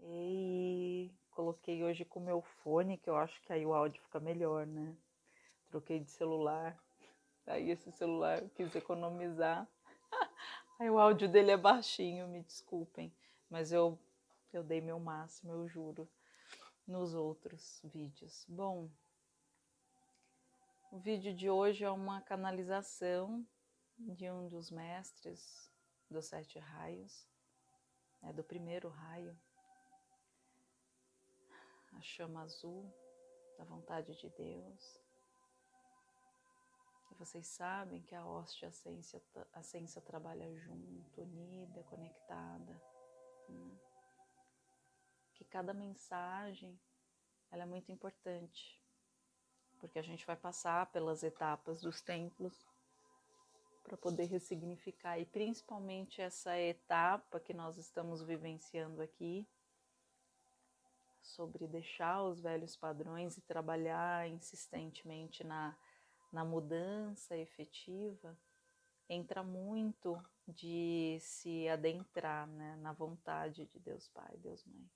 E coloquei hoje com meu fone, que eu acho que aí o áudio fica melhor, né? Troquei de celular. Aí esse celular eu quis economizar. Aí o áudio dele é baixinho, me desculpem. Mas eu, eu dei meu máximo, eu juro, nos outros vídeos. Bom, o vídeo de hoje é uma canalização de um dos mestres dos sete raios, né, do primeiro raio, a chama azul da vontade de Deus. E vocês sabem que a hóstia a ciência, trabalha junto, unida, conectada. Né? Que cada mensagem ela é muito importante, porque a gente vai passar pelas etapas dos templos para poder ressignificar e principalmente essa etapa que nós estamos vivenciando aqui sobre deixar os velhos padrões e trabalhar insistentemente na, na mudança efetiva, entra muito de se adentrar né, na vontade de Deus Pai, Deus Mãe.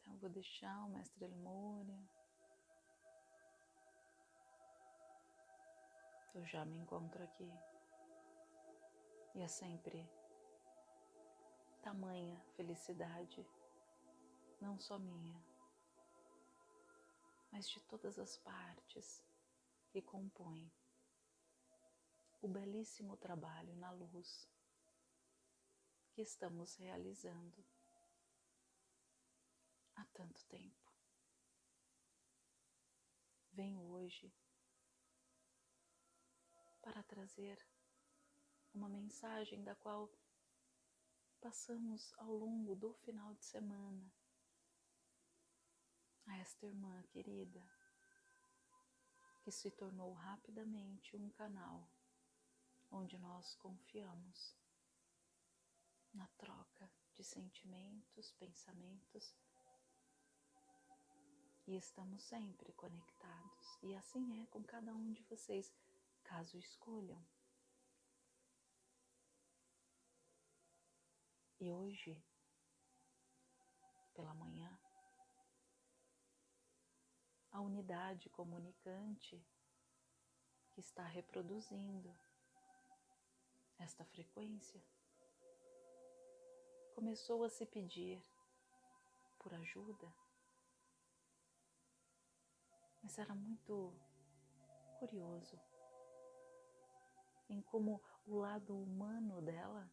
Então, vou deixar o Mestre Lemúria eu já me encontro aqui. E é sempre tamanha felicidade, não só minha, mas de todas as partes que compõem o belíssimo trabalho na luz que estamos realizando há tanto tempo. Venho hoje para trazer uma mensagem da qual passamos ao longo do final de semana a esta irmã querida que se tornou rapidamente um canal onde nós confiamos na troca de sentimentos, pensamentos e estamos sempre conectados. E assim é com cada um de vocês caso escolham. E hoje, pela manhã, a unidade comunicante que está reproduzindo esta frequência começou a se pedir por ajuda, mas era muito curioso em como o lado humano dela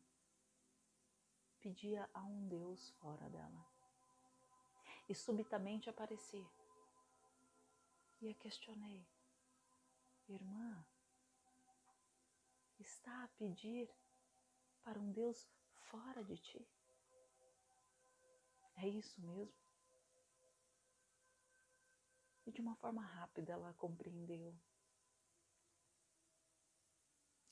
pedia a um Deus fora dela. E subitamente apareci. E a questionei: Irmã, está a pedir para um Deus fora de ti? É isso mesmo? E de uma forma rápida ela compreendeu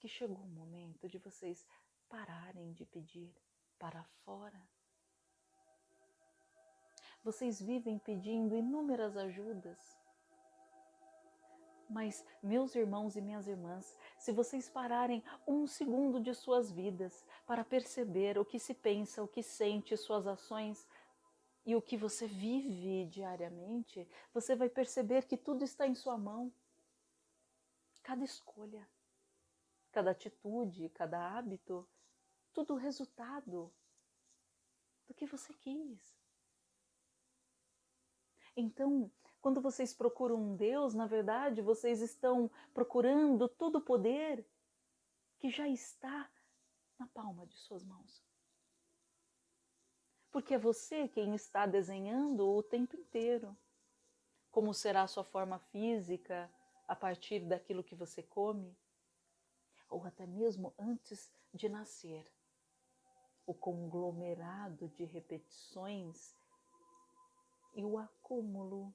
que chegou o momento de vocês pararem de pedir para fora. Vocês vivem pedindo inúmeras ajudas. Mas, meus irmãos e minhas irmãs, se vocês pararem um segundo de suas vidas para perceber o que se pensa, o que sente, suas ações e o que você vive diariamente, você vai perceber que tudo está em sua mão. Cada escolha, cada atitude, cada hábito, tudo resultado do que você quis. Então, quando vocês procuram um Deus, na verdade, vocês estão procurando todo o poder que já está na palma de suas mãos. Porque é você quem está desenhando o tempo inteiro. Como será a sua forma física a partir daquilo que você come? ou até mesmo antes de nascer. O conglomerado de repetições e o acúmulo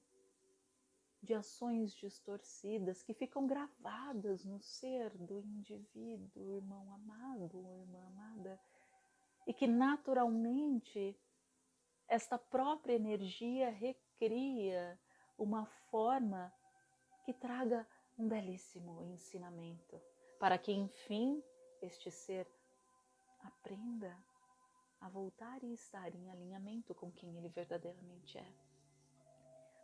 de ações distorcidas que ficam gravadas no ser do indivíduo, irmão amado, irmã amada, e que naturalmente esta própria energia recria uma forma que traga um belíssimo ensinamento para que enfim este ser aprenda a voltar e estar em alinhamento com quem ele verdadeiramente é.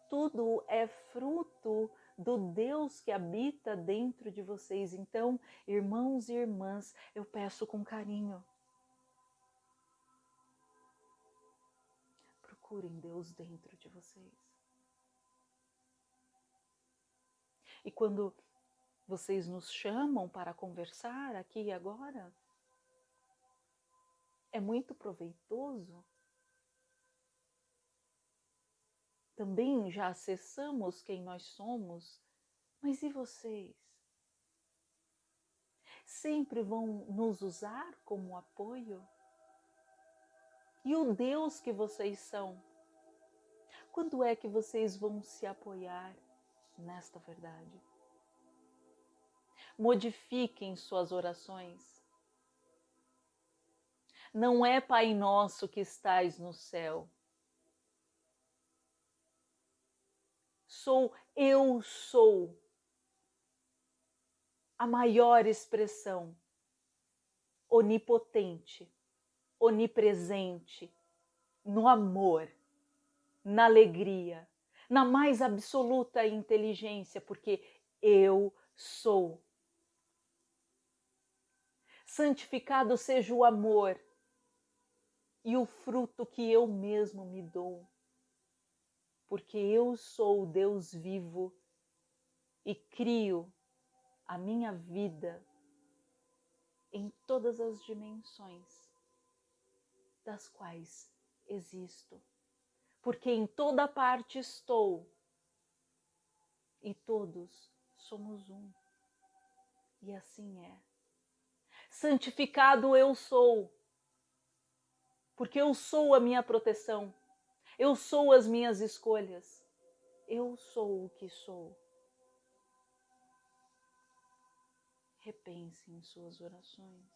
Tudo é fruto do Deus que habita dentro de vocês. Então, irmãos e irmãs, eu peço com carinho. Procurem Deus dentro de vocês. E quando vocês nos chamam para conversar aqui e agora, é muito proveitoso. Também já acessamos quem nós somos, mas e vocês? Sempre vão nos usar como apoio? E o Deus que vocês são? Quando é que vocês vão se apoiar nesta verdade? Modifiquem suas orações não é Pai nosso que estais no céu. Sou eu sou a maior expressão onipotente, onipresente, no amor, na alegria, na mais absoluta inteligência, porque eu sou. Santificado seja o amor e o fruto que eu mesmo me dou, porque eu sou o Deus vivo e crio a minha vida em todas as dimensões das quais existo, porque em toda parte estou e todos somos um. E assim é. Santificado eu sou porque eu sou a minha proteção, eu sou as minhas escolhas, eu sou o que sou. Repense em suas orações,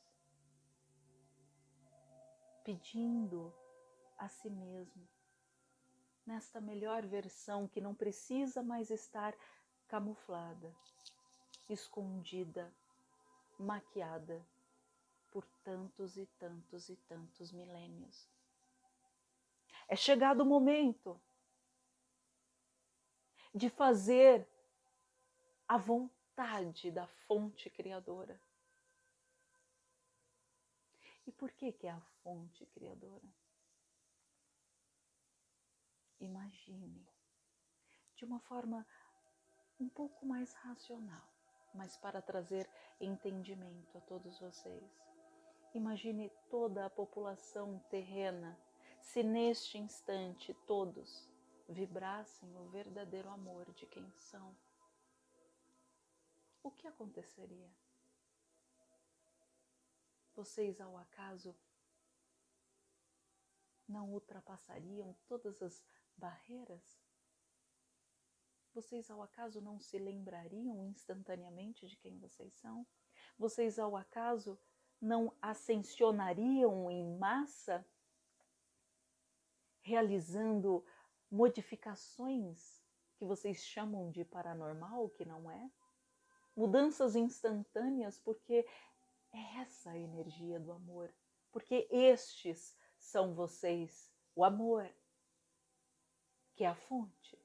pedindo a si mesmo, nesta melhor versão que não precisa mais estar camuflada, escondida, maquiada por tantos e tantos e tantos milênios. É chegado o momento de fazer a vontade da fonte criadora. E por que que é a fonte criadora? Imagine de uma forma um pouco mais racional, mas para trazer entendimento a todos vocês. Imagine toda a população terrena se neste instante todos vibrassem o verdadeiro amor de quem são. O que aconteceria? Vocês, ao acaso, não ultrapassariam todas as barreiras? Vocês, ao acaso, não se lembrariam instantaneamente de quem vocês são? Vocês, ao acaso, não ascensionariam em massa, realizando modificações que vocês chamam de paranormal, que não é? Mudanças instantâneas, porque é essa a energia do amor, porque estes são vocês, o amor, que é a fonte,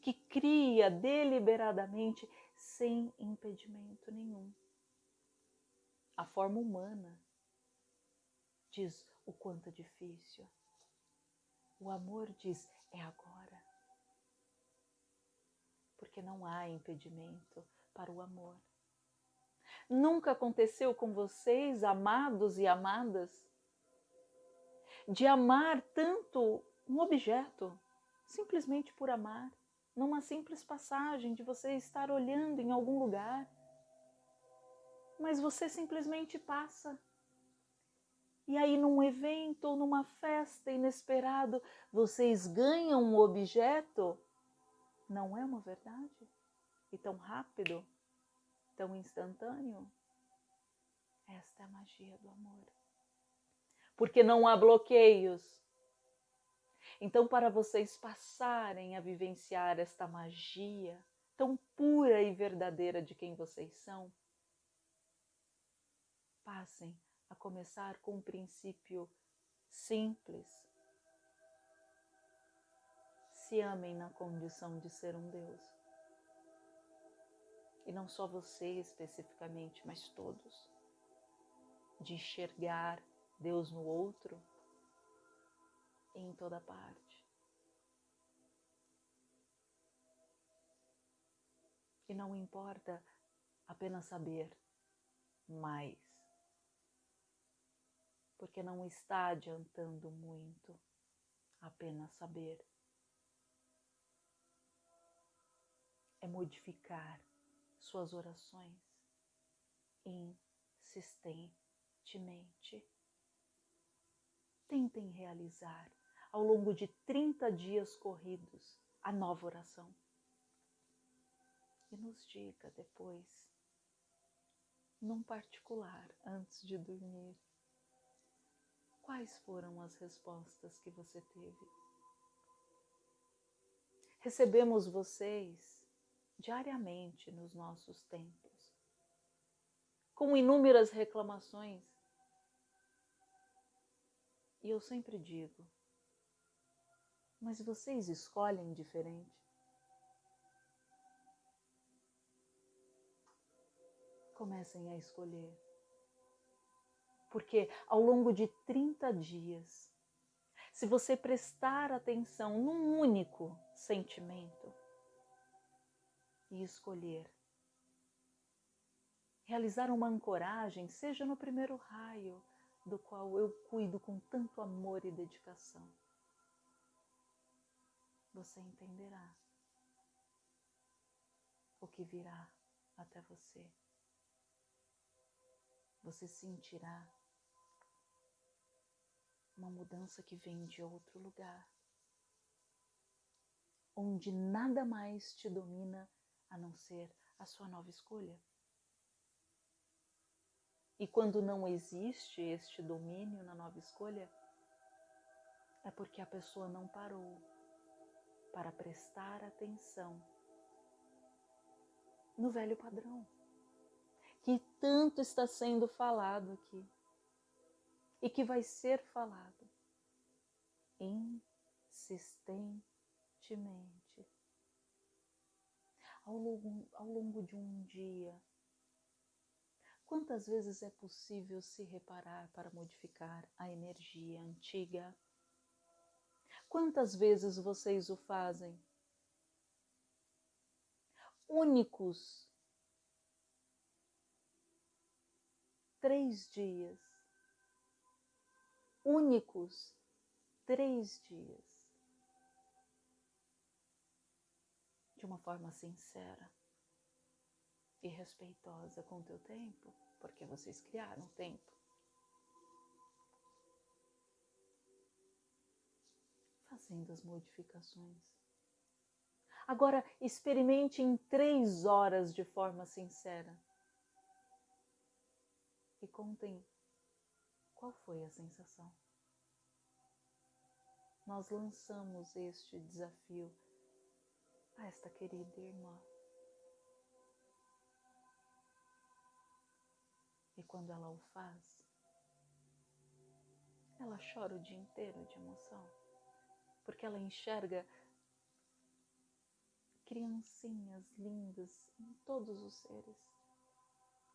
que cria deliberadamente sem impedimento nenhum a forma humana diz o quanto é difícil. O amor diz é agora. Porque não há impedimento para o amor. Nunca aconteceu com vocês, amados e amadas, de amar tanto um objeto, simplesmente por amar, numa simples passagem de você estar olhando em algum lugar mas você simplesmente passa. E aí, num evento ou numa festa inesperado, vocês ganham um objeto. Não é uma verdade? E tão rápido, tão instantâneo? Esta é a magia do amor. Porque não há bloqueios. Então, para vocês passarem a vivenciar esta magia tão pura e verdadeira de quem vocês são, passem a começar com o princípio simples. Se amem na condição de ser um Deus. E não só você especificamente, mas todos. De enxergar Deus no outro em toda parte. E não importa apenas saber mais, porque não está adiantando muito apenas saber. É modificar suas orações insistentemente. Tentem realizar ao longo de 30 dias corridos a nova oração e nos diga depois, num particular, antes de dormir, quais foram as respostas que você teve. Recebemos vocês diariamente nos nossos templos, com inúmeras reclamações. E eu sempre digo, mas vocês escolhem diferente? comecem a escolher. Porque ao longo de 30 dias, se você prestar atenção num único sentimento e escolher realizar uma ancoragem, seja no primeiro raio do qual eu cuido com tanto amor e dedicação, você entenderá o que virá até você. Você sentirá uma mudança que vem de outro lugar, onde nada mais te domina a não ser a sua nova escolha. E quando não existe este domínio na nova escolha, é porque a pessoa não parou para prestar atenção no velho padrão que tanto está sendo falado aqui e que vai ser falado insistentemente ao longo, ao longo de um dia. Quantas vezes é possível se reparar para modificar a energia antiga? Quantas vezes vocês o fazem? Únicos três dias. Únicos três dias. De uma forma sincera e respeitosa com o teu tempo, porque vocês criaram tempo. Fazendo as modificações. Agora, experimente em três horas de forma sincera e contem qual foi a sensação. Nós lançamos este desafio a esta querida irmã. E quando ela o faz, ela chora o dia inteiro de emoção, porque ela enxerga criancinhas lindas em todos os seres,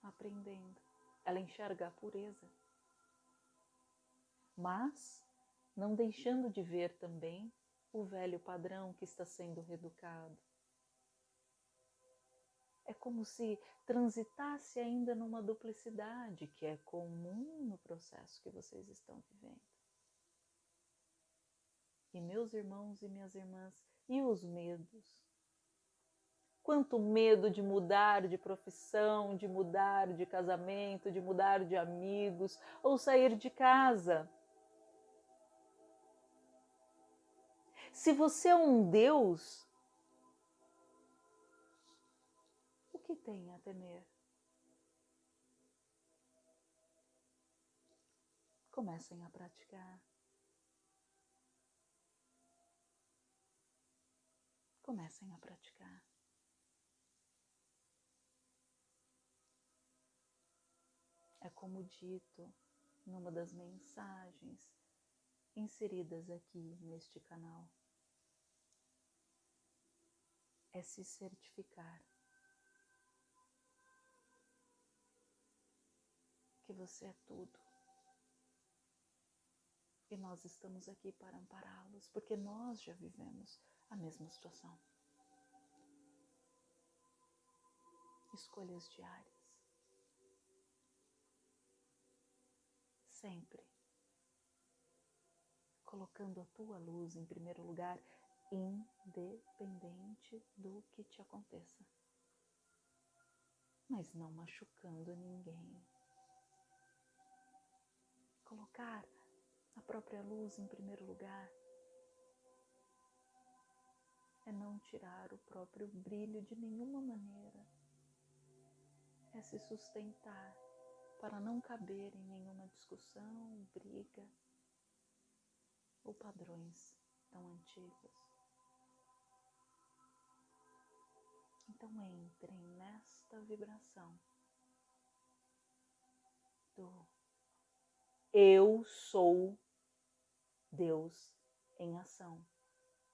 aprendendo ela enxerga a pureza. Mas não deixando de ver também o velho padrão que está sendo reeducado. É como se transitasse ainda numa duplicidade que é comum no processo que vocês estão vivendo. E meus irmãos e minhas irmãs, e os medos? Quanto medo de mudar de profissão, de mudar de casamento, de mudar de amigos ou sair de casa. Se você é um Deus, o que tem a temer? Comecem a praticar. Comecem a praticar. É como dito numa das mensagens inseridas aqui neste canal é se certificar que você é tudo. E nós estamos aqui para ampará-los, porque nós já vivemos a mesma situação. Escolhas diárias. Sempre colocando a tua luz em primeiro lugar, independente do que te aconteça, mas não machucando ninguém. Colocar a própria luz em primeiro lugar é não tirar o próprio brilho de nenhuma maneira, é se sustentar para não caber em nenhuma discussão, briga ou padrões tão antigos. Então entrem nesta vibração do eu sou Deus em ação,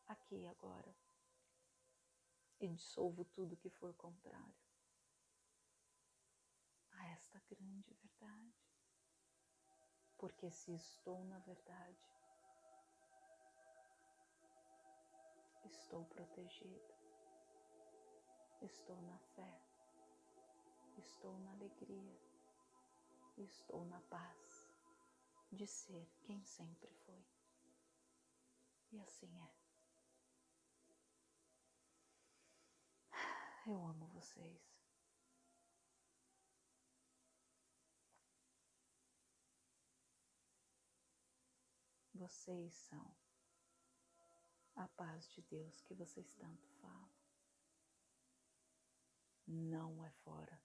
aqui e agora, e dissolvo tudo que for contrário a esta grande verdade. Porque se estou na verdade, estou protegido, estou na fé, estou na alegria, estou na paz de ser quem sempre foi. E assim é. Eu amo vocês. Vocês são a paz de Deus que vocês tanto falam. Não é fora